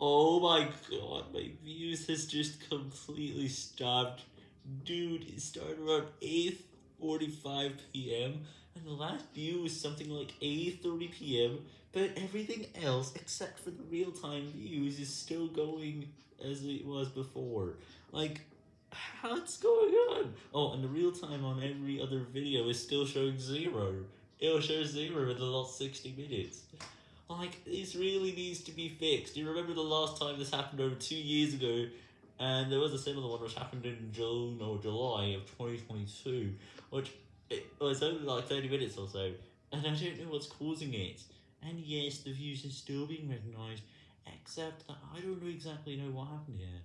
Oh my god, my views has just completely stopped. Dude, it started around 8.45pm, and the last view was something like 8.30pm, but everything else, except for the real-time views, is still going as it was before. Like, what's going on? Oh, and the real-time on every other video is still showing zero. It'll show zero in the last 60 minutes. Like, this really needs to be fixed. You remember the last time this happened over two years ago? And there was a similar one which happened in June or July of 2022, which it was only like 30 minutes or so. And I don't know what's causing it. And yes, the views are still being recognized, except that I don't exactly know what happened here.